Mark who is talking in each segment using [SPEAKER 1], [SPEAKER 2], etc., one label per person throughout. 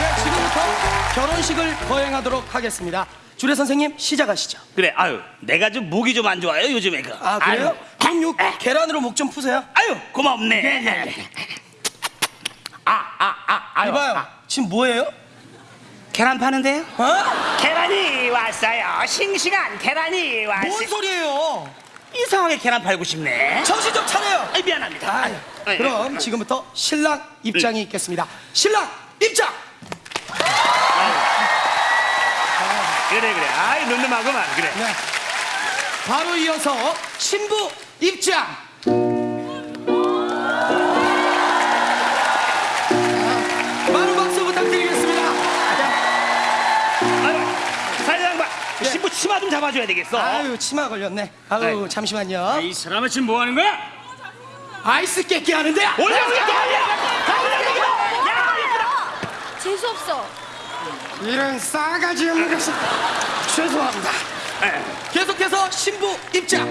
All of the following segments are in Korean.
[SPEAKER 1] 네, 지금부터 결혼식을 거행하도록 하겠습니다. 주례 선생님 시작하시죠.
[SPEAKER 2] 그래, 아유, 내가 좀 목이 좀 안 좋아요 요즘에 그.
[SPEAKER 1] 아 그래요? 그럼 요 계란으로 목 좀 푸세요.
[SPEAKER 2] 아유, 고맙네. 네, 네, 네. 아, 아, 아, 아유.
[SPEAKER 1] 이봐요, 아. 지금 뭐예요?
[SPEAKER 2] 계란 파는데요?
[SPEAKER 1] 어?
[SPEAKER 2] 계란이 왔어요. 싱싱한 계란이 왔어요.
[SPEAKER 1] 뭔 소리예요?
[SPEAKER 2] 이상하게 계란 팔고 싶네
[SPEAKER 1] 정신 좀 차려요.
[SPEAKER 2] 아이 미안합니다
[SPEAKER 1] 아유,
[SPEAKER 2] 아유,
[SPEAKER 1] 그럼 지금부터 신랑 입장이 있겠습니다. 신랑 입장.
[SPEAKER 2] 그래 그래 아이 늠름하구만 그래
[SPEAKER 1] 네. 바로 이어서 신부 입장. 네.
[SPEAKER 2] 신부 치마 좀 잡아줘야 되겠어
[SPEAKER 1] 아유 치마 걸렸네. 아유
[SPEAKER 2] 아이고.
[SPEAKER 1] 잠시만요.
[SPEAKER 3] 이 사람은 지금 뭐 하는 거야?
[SPEAKER 1] 아이스 깨끼 하는데.
[SPEAKER 2] 올려 올려
[SPEAKER 4] 재수 없어.
[SPEAKER 1] 이런 싸가지 없는 것을 죄송합니다. 계속해서 신부 입장.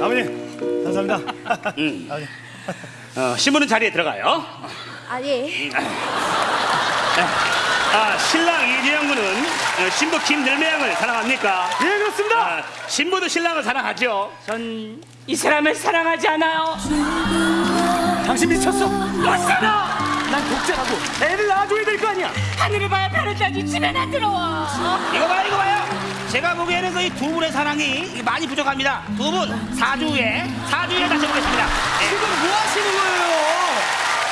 [SPEAKER 3] 아버님 감사합니다.
[SPEAKER 2] 어, 신부는 자리에 들어가요
[SPEAKER 4] 아 예.
[SPEAKER 2] 아 신랑 이재영 군은 어, 신부 김늘매양을 사랑합니까?
[SPEAKER 3] 예 그렇습니다.
[SPEAKER 2] 아, 신부도 신랑을 사랑하죠
[SPEAKER 3] 전 이 사람을 사랑하지 않아요. 당신 미쳤어?
[SPEAKER 2] 맞잖아
[SPEAKER 3] 난 독자라고 애를 낳아줘야 될 거 아니야. 하늘을 봐야 별을 따지 집에 나 들어와.
[SPEAKER 2] 이거 봐요 이거 봐요 제가 보기에는 그이두 분의 사랑이 많이 부족합니다 두 분 사주 후에 사주 후에 다시 보겠습니다
[SPEAKER 1] 지금 뭐 하시는 거예요?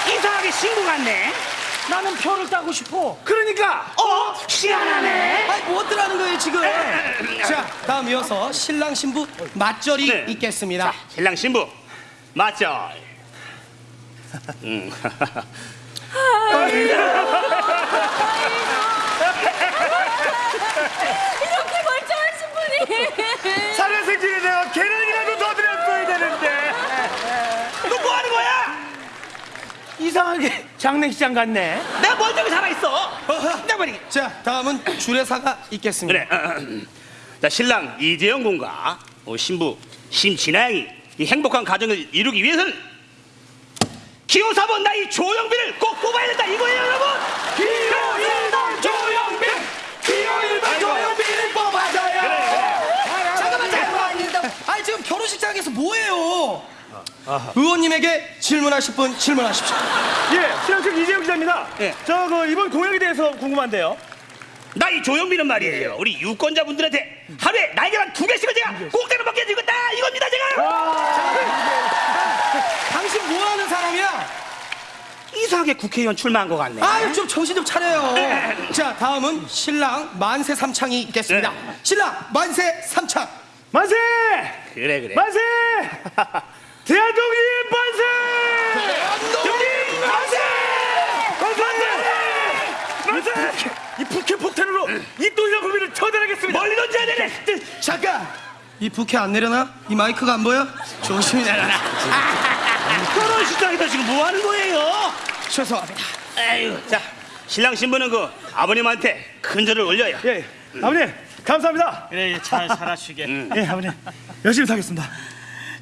[SPEAKER 2] 예, 이상하게 신부 같네
[SPEAKER 3] 나는 표를 따고 싶어. 그러니까
[SPEAKER 2] 어? 희한하네
[SPEAKER 1] 아니 뭐 어쩌라는 거예요 지금? 자 다음 이어서 신랑 신부 맞절이
[SPEAKER 2] 네.
[SPEAKER 1] 있겠습니다.
[SPEAKER 2] 신랑 신부 맞죠? 음.
[SPEAKER 4] 이렇게 멀쩡한 신분이.
[SPEAKER 3] 살인생진에 내가 계란이라도 더 드렸어야 되는데.
[SPEAKER 2] 너 뭐 하는 거야?
[SPEAKER 3] 이상하게 장례식장 같네.
[SPEAKER 2] 내가 멀쩡히 살아있어 내가 말이
[SPEAKER 1] 자 다음은 주례사가 있겠습니다.
[SPEAKER 2] 그래. 어, 어. 자 신랑 이재영 군과 어, 신부 심진아양이 이 행복한 가정을 이루기 위해서는 기호 4번 나이 조영빈을 꼭 뽑아야 된다 이거예요 여러분.
[SPEAKER 1] 기호 1번 조영빈 기호 1번 조영빈을 뽑아줘요. 잠깐만 잠깐만. 아니 지금 결혼식장에서 뭐해요? 의원님에게 질문하실 분 질문하십시오.
[SPEAKER 3] 예, 신랑측 이재용 기자입니다.
[SPEAKER 2] 예.
[SPEAKER 3] 저 그 이번 공약에 대해서 궁금한데요.
[SPEAKER 2] 나 이 조영빈은 말이에요. 우리 유권자분들한테 하루에 날개만 두 개씩을 제가 공짜로 먹게 해주겠다 이겁니다 제가.
[SPEAKER 1] 당신 뭐 하는 사람이야?
[SPEAKER 2] 이상하게 국회의원 출마한 것 같네.
[SPEAKER 1] 아유 좀 정신 좀 차려요. 자 다음은 신랑 만세 삼창이 있겠습니다.
[SPEAKER 2] 네.
[SPEAKER 1] 신랑 만세 삼창.
[SPEAKER 3] 만세!
[SPEAKER 2] 그래 그래.
[SPEAKER 3] 만세! 대한독립 만세!
[SPEAKER 1] 대한독립 만세!
[SPEAKER 3] 만세! 만세! 이 북해 폭탄으로 이 또이랑 국민을 처단하겠습니다.
[SPEAKER 2] 멀리 던져야 되네.
[SPEAKER 1] 잠깐. 이 부캐 안 내려나? 이 마이크가 안 보여? 조심히 내려놔.
[SPEAKER 2] 결혼식장에서 지금 뭐 하는 거예요?
[SPEAKER 1] 죄송합니다.
[SPEAKER 2] 아유, 자 신랑 신부는 그 아버님한테 큰 절을 올려요.
[SPEAKER 3] 예, 아버님 감사합니다.
[SPEAKER 5] 그래 잘 살아주게
[SPEAKER 3] 예, 아버님 열심히 살겠습니다.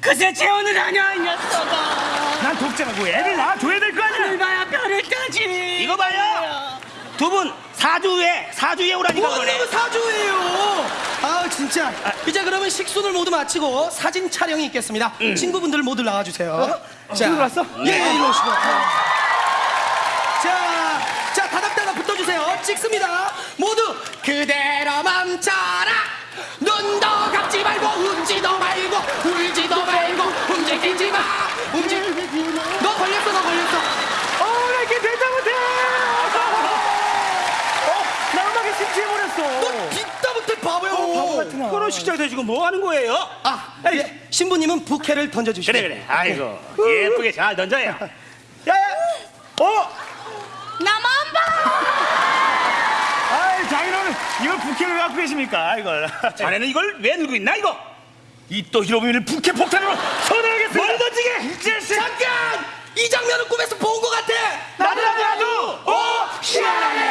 [SPEAKER 5] 그새 재혼을 하냐 이 녀석아
[SPEAKER 3] 난 독자라고 애를 낳아줘야 될 거 아니야.
[SPEAKER 5] 얼마야 별을 따지
[SPEAKER 2] 이거 봐요. 두 분 사주 후에 사주 후에 오라니까
[SPEAKER 1] 뭔
[SPEAKER 2] 그러네.
[SPEAKER 1] 놈의 사주예요? 아 진짜. 이제 그러면 식순을 모두 마치고 사진 촬영이 있겠습니다. 친구분들 모두 나와주세요. 자,
[SPEAKER 3] 친구들 왔어?
[SPEAKER 1] 예, 예, 이리 오시고. 자, 자 다닥다닥 붙어주세요. 찍습니다. 모두 그대로 멈춰
[SPEAKER 3] 같으나.
[SPEAKER 2] 결혼식장에서 지금 뭐 하는 거예요?
[SPEAKER 1] 아, 아 예, 신부님은 부캐를 던져주시고.
[SPEAKER 2] 그래, 그래. 아이고, 예쁘게 잘 던져요.
[SPEAKER 3] 야, 어?
[SPEAKER 4] 나만 봐!
[SPEAKER 3] 아이, 자기는 이걸 부캐를 왜 갖고 계십니까? 이걸.
[SPEAKER 2] 자네는 이걸 왜 들고 있나, 이거?
[SPEAKER 3] 이또 히로미를 부캐 폭탄으로 쳐들어야겠어! 뭘
[SPEAKER 2] 던지게! 이제
[SPEAKER 1] 잠깐! 이 장면을 꿈에서 본 것 같아! 나도
[SPEAKER 3] 나도 나도! 오! 어? 어?
[SPEAKER 2] 희한하네!